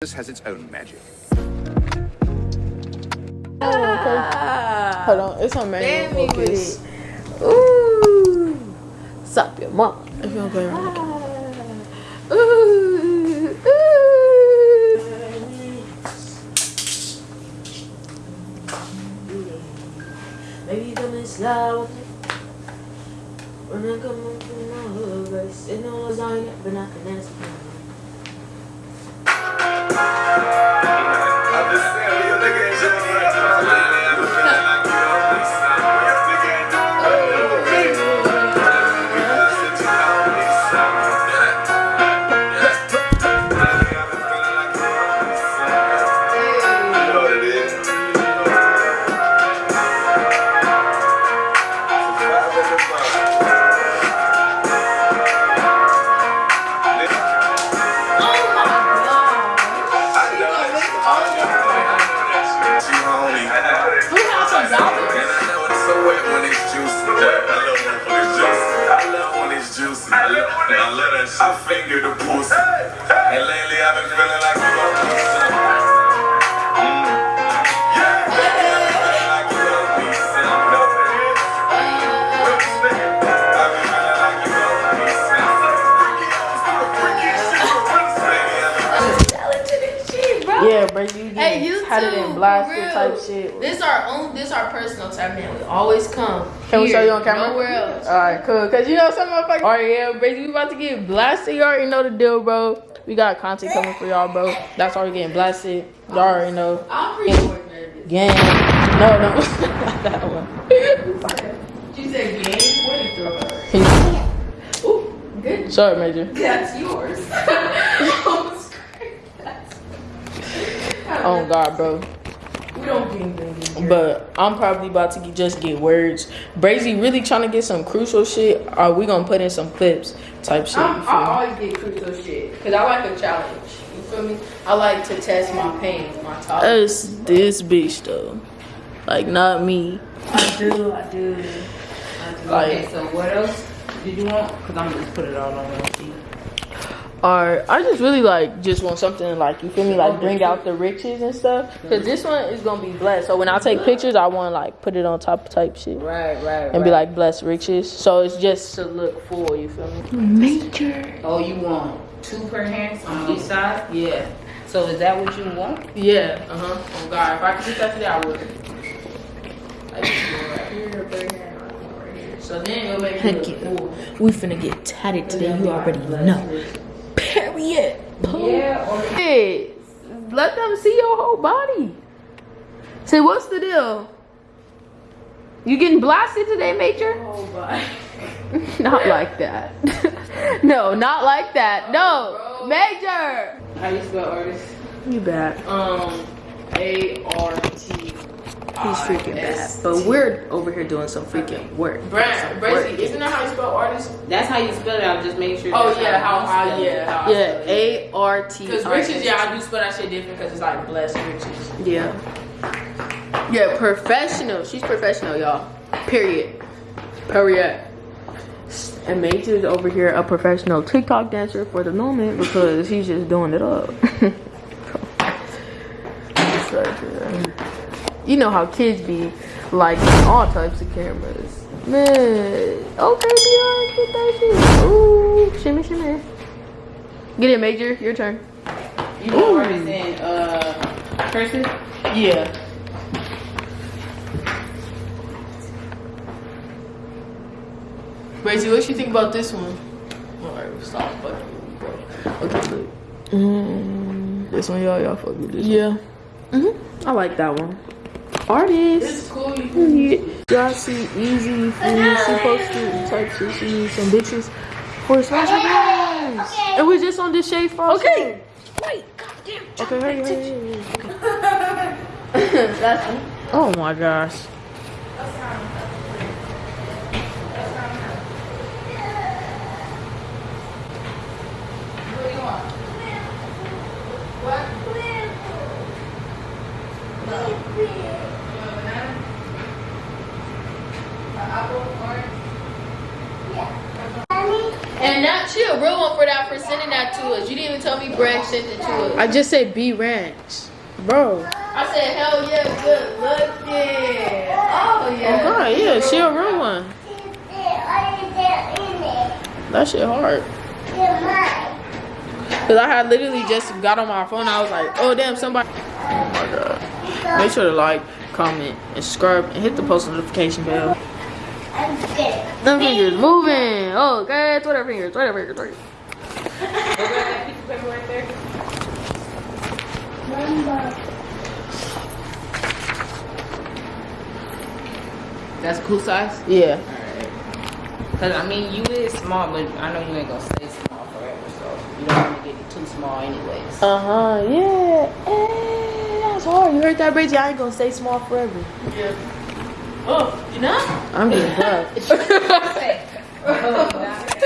This has its own magic. Hold on, it's on Damn manual me focus. Ooh. Suck your mom. If you don't play around again. Ooh. Ooh. Baby, come and slide. When I come up from my hood, right? Sitting on lasagna, but I can ask for owe me something. Mm. Yeah. Feeling like you owe me something. I've been feeling like you owe me something. Baby, I've been Yeah, bro, you Hey, you had it too, in blasted real. type shit. This our own. This our personal time, man. We always come. Can we show you on camera? Nowhere else. All right, cool. Cause you know some motherfuckers. All right, yeah, Brazy, we about to get blasted. You already know the deal, bro. We got content coming for y'all, bro. That's why we getting blasted. Y'all already know. I'm pretty more nervous. Gang. No, no, not that one. She said game. What did you throw her? Ooh, good. Sorry, Major. That's yours. Almost cracked. Oh God, bro. We don't game game. But I'm probably about to get, just get words. Brazy really trying to get some crucial shit. Are we gonna put in some clips type shit? I'm, I always get crucial shit because I like a challenge. You feel me? I like to test my pain, my tolerance. That's this bitch though. Like not me. I do, I do. I do. Like- okay, so what else did you want? Because I'm gonna just put it all on one sheet. Or I just really like just want something like you feel me like bring out the riches and stuff. Cause this one is gonna be blessed. So when I take pictures, I want to like put it on top type shit Right, right. and be like blessed riches. So it's just to look full. You feel me? Major. oh, you want two per hand on each side? Yeah. So is that what you want? Yeah. Uh huh. Oh God, if I could get that today, I would. Like one right here, right here, and one right here. So then it'll make me look full. We finna get tatted today. You already know. Period. Yeah. Hey, let them see your whole body. Say, what's the deal? You getting blasted today, Major? not like that. no, not like that. No, Major. how you spell artist? You bad. Um, A R T. He's ah, freaking bad. But we're over here doing some freaking work. Brand, Some Bracy, isn't that how you spell artist? That's how you spell it. I'm just making sure. Oh yeah, how you how spell it. yeah how Yeah. A R T. Because riches, yeah, I do spell that shit different because it's like blessed riches. Yeah. Yeah, professional. She's professional, y'all. Period. Period. And Major's over here a professional TikTok dancer for the moment because he's just doing it up. It's like, uh, you know how kids be like all types of cameras. Man, okay, Beyonce, get that shit. Ooh, shimmy, shimmy. Get it, Major. Your turn. You know artist in uh cursive? Yeah. Bracy, what you think about this one? Alright, stop fucking with me, bro. Okay, look. Mm, this one, y'all, y'all fuck with this. Yeah. Mhm. I like that one. Artist. This cool. You Yeah. Y'all see easy food. She posted type shit. She some bitches for special guys. And we're just on this shade for Okay. Wait. Goddamn. Okay, hurry, hurry, hurry. That's Oh my gosh. And that she a real one for that for sending that to us. You didn't even tell me Brad sent it to us. I just said B Ranch. Bro. I said, hell yeah, good looking. Oh, oh yeah. Oh god, yeah, she a real one. That shit hard. Cause I had literally just got on my phone. I was like, oh damn, somebody. Oh my god. Make sure to like, comment, and subscribe, and hit the post notification bell. Them fingers moving. Oh, okay, Twitter fingers, Twitter fingers, Twitter. That's cool size? Yeah. Cause I mean, you is small, but I know you ain't gonna stay small forever, so you don't want to get too small anyways. Uh huh. Yeah. Hey, that's hard. You heard that, Bridget? I ain't gonna stay small forever. Yeah. Oh, you know? I'm getting buff.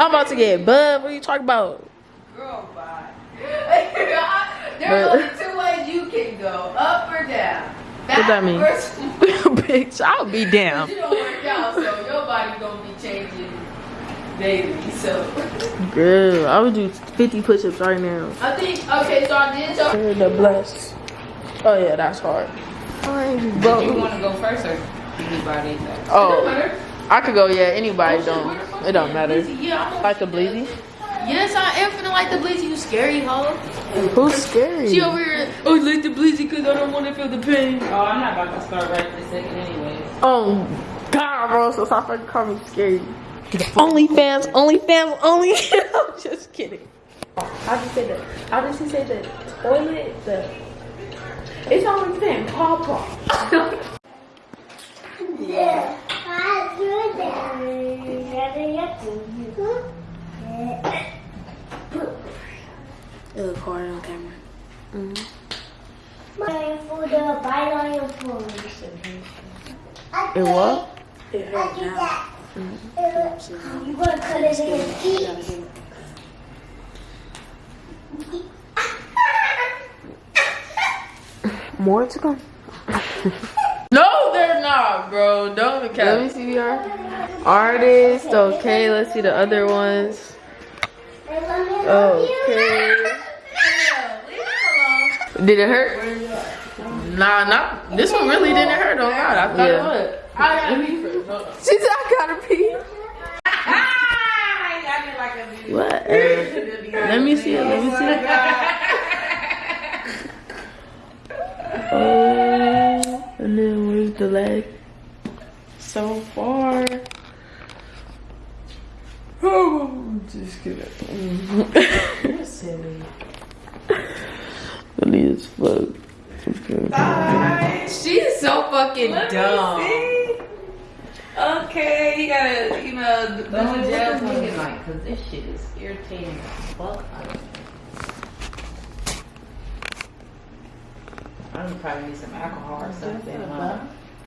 I'm about to get buff. What are you talking about? Girl, bye. There's only two ways you can go, up or down. What that mean? Backwards. Bitch, I'll be down. You don't work out, so your body gonna be changing daily. So Girl, I would do 50 push-ups right now. I think okay. So I did tell. The bless. Oh yeah, that's hard. Do you want to go first or anybody? That? Oh, I could go. Yeah, anybody oh, don't. It don't matter. Yeah, I'm Like the bleezy. Yes, I am finna like the blizzy. You scary, hoe. Who's scary? She over here. Oh, like the blizzy because I don't want to feel the pain. Oh, I'm not about to start right this second anyways. Oh God, bro, so stop fucking calling me scary. OnlyFans, OnlyFans, only. Fans, only. I'm just kidding. How did you say that? How did she say the toilet? The it's OnlyFans, Papa. It look hard on camera. Mm-hmm. It what? It hurt now. You gonna cut it feet? More to come. No, they're not, bro. Don't be Let me see VR. Artist, okay, let's see the other ones. Okay. Did it hurt? Nah, not this one. Really didn't hurt. Oh God, I thought Yeah. it would. I gotta first. She said I gotta pee. What? let me see it. Let me see it. Oh, and then where's the leg? So far. Oh, just kidding. Silly. Funny as fuck. Okay. She's so fucking dumb. Okay, you gotta, you know, the the gel looking like, cause this shit is irritating as fuck. I don't probably need some alcohol or something. huh?